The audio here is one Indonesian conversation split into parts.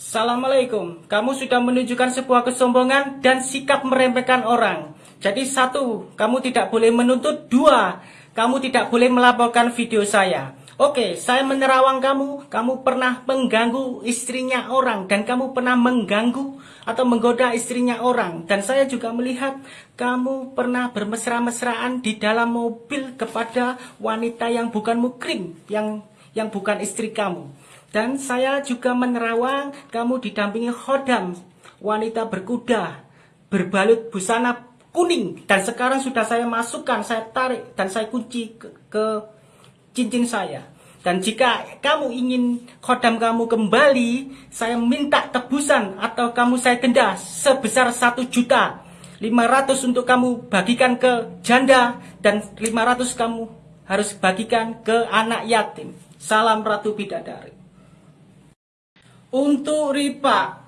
Assalamualaikum. Kamu sudah menunjukkan sebuah kesombongan dan sikap meremehkan orang. Jadi satu, kamu tidak boleh menuntut. Dua, kamu tidak boleh melaporkan video saya. Oke, saya menerawang kamu. Kamu pernah mengganggu istrinya orang dan kamu pernah mengganggu atau menggoda istrinya orang. Dan saya juga melihat kamu pernah bermesra-mesraan di dalam mobil kepada wanita yang bukan mukrim, yang yang bukan istri kamu. Dan saya juga menerawang kamu didampingi khodam, wanita berkuda, berbalut busana kuning. Dan sekarang sudah saya masukkan, saya tarik dan saya kunci ke, ke cincin saya. Dan jika kamu ingin khodam kamu kembali, saya minta tebusan atau kamu saya denda sebesar satu juta. 500 untuk kamu bagikan ke janda dan 500 kamu harus bagikan ke anak yatim. Salam Ratu Bidadari. Untuk Ripa,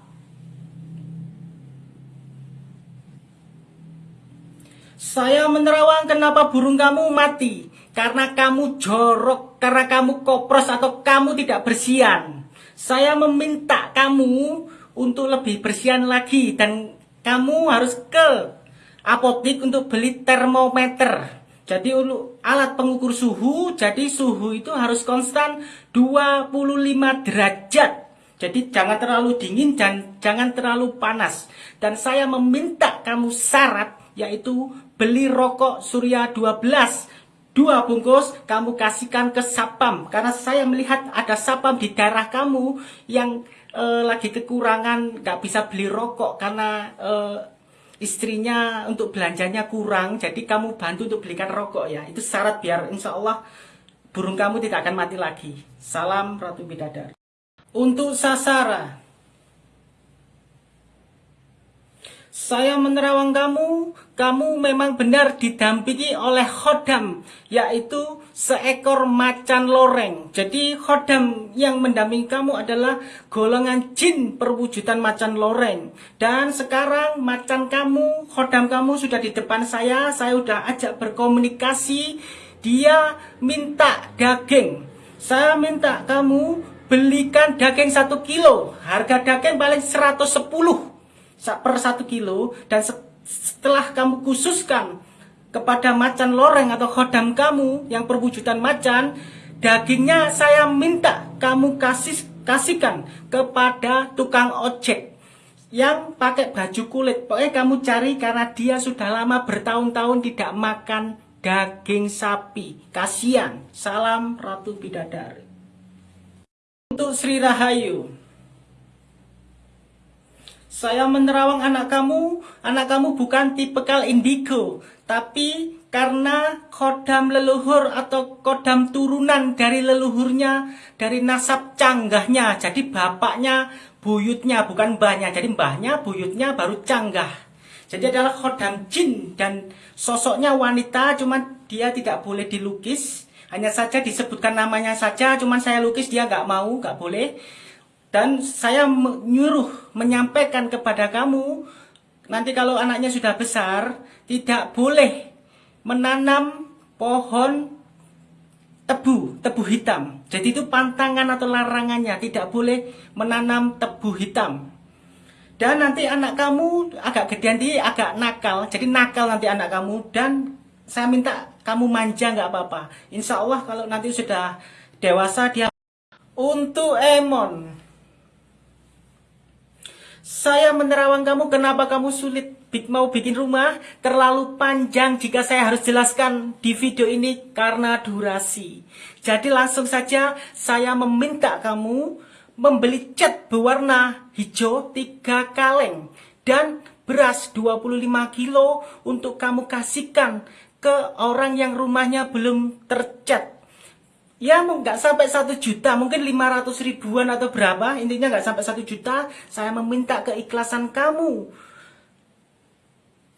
Saya menerawang kenapa burung kamu mati. Karena kamu jorok, karena kamu kopros atau kamu tidak bersihan. Saya meminta kamu untuk lebih bersihan lagi dan kamu harus ke apotek untuk beli termometer. Jadi alat pengukur suhu, jadi suhu itu harus konstan 25 derajat. Jadi jangan terlalu dingin dan jangan terlalu panas. Dan saya meminta kamu syarat yaitu beli rokok Surya 12 dua bungkus kamu kasihkan ke sapam. Karena saya melihat ada sapam di daerah kamu yang e, lagi kekurangan nggak bisa beli rokok karena e, istrinya untuk belanjanya kurang. Jadi kamu bantu untuk belikan rokok ya. Itu syarat biar insya Allah burung kamu tidak akan mati lagi. Salam Ratu Bidadari untuk Sasara Saya menerawang kamu, kamu memang benar didampingi oleh khodam, yaitu seekor macan loreng. Jadi khodam yang mendampingi kamu adalah golongan jin perwujudan macan loreng. Dan sekarang macan kamu, khodam kamu sudah di depan saya, saya sudah ajak berkomunikasi, dia minta daging. Saya minta kamu belikan daging satu kilo, harga daging paling 110 per satu kilo. Dan setelah kamu khususkan kepada macan loreng atau khodam kamu yang perwujudan macan dagingnya saya minta kamu kasih kasihkan kepada tukang ojek yang pakai baju kulit. Pokoknya kamu cari karena dia sudah lama bertahun-tahun tidak makan daging sapi. Kasihan. Salam Ratu Bidadari Sri Rahayu saya menerawang anak kamu, anak kamu bukan tipe kal indigo, tapi karena kodam leluhur atau kodam turunan dari leluhurnya, dari nasab canggahnya. Jadi bapaknya, buyutnya, bukan mbahnya. Jadi mbahnya, buyutnya baru canggah. Jadi adalah kodam jin dan sosoknya wanita, cuman dia tidak boleh dilukis. Hanya saja disebutkan namanya saja, cuman saya lukis dia nggak mau, nggak boleh. Dan saya menyuruh menyampaikan kepada kamu, nanti kalau anaknya sudah besar, tidak boleh menanam pohon tebu, tebu hitam. Jadi itu pantangan atau larangannya, tidak boleh menanam tebu hitam. Dan nanti anak kamu agak gedean agak nakal, jadi nakal nanti anak kamu dan saya minta kamu manja nggak apa-apa. Insya Allah kalau nanti sudah dewasa dia untuk Emon saya menerawang kamu, kenapa kamu sulit mau bikin rumah? Terlalu panjang jika saya harus jelaskan di video ini karena durasi. Jadi langsung saja saya meminta kamu membeli cat berwarna hijau 3 kaleng dan beras 25 kilo untuk kamu kasihkan ke orang yang rumahnya belum tercat. Ya nggak sampai satu juta mungkin 500 ribuan atau berapa intinya nggak sampai satu juta saya meminta keikhlasan kamu.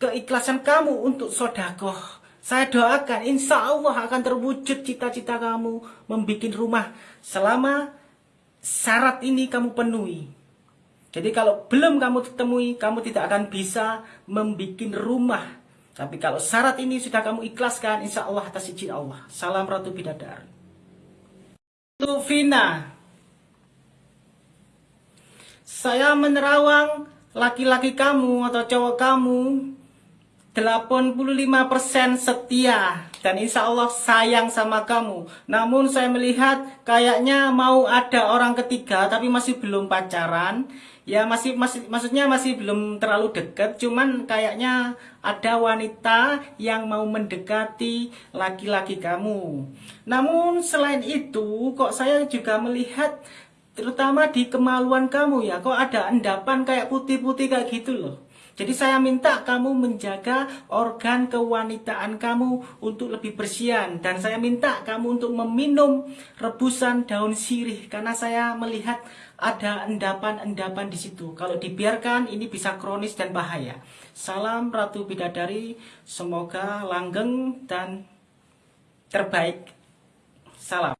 Keikhlasan kamu untuk sodakoh. Saya doakan insya Allah akan terwujud cita-cita kamu membuat rumah selama syarat ini kamu penuhi. Jadi kalau belum kamu temui kamu tidak akan bisa membuat rumah tapi kalau syarat ini sudah kamu ikhlaskan insya Allah atas izin Allah salam Ratu Bidadari Vina Saya menerawang laki-laki kamu atau cowok kamu 85% setia dan insya Allah sayang sama kamu. Namun saya melihat kayaknya mau ada orang ketiga tapi masih belum pacaran. Ya masih masih maksudnya masih belum terlalu dekat, cuman kayaknya ada wanita yang mau mendekati laki-laki kamu. Namun selain itu kok saya juga melihat terutama di kemaluan kamu ya kok ada endapan kayak putih-putih kayak gitu loh. Jadi saya minta kamu menjaga organ kewanitaan kamu untuk lebih bersihan dan saya minta kamu untuk meminum rebusan daun sirih karena saya melihat ada endapan-endapan di situ. Kalau dibiarkan ini bisa kronis dan bahaya. Salam Ratu Bidadari, semoga langgeng dan terbaik. Salam.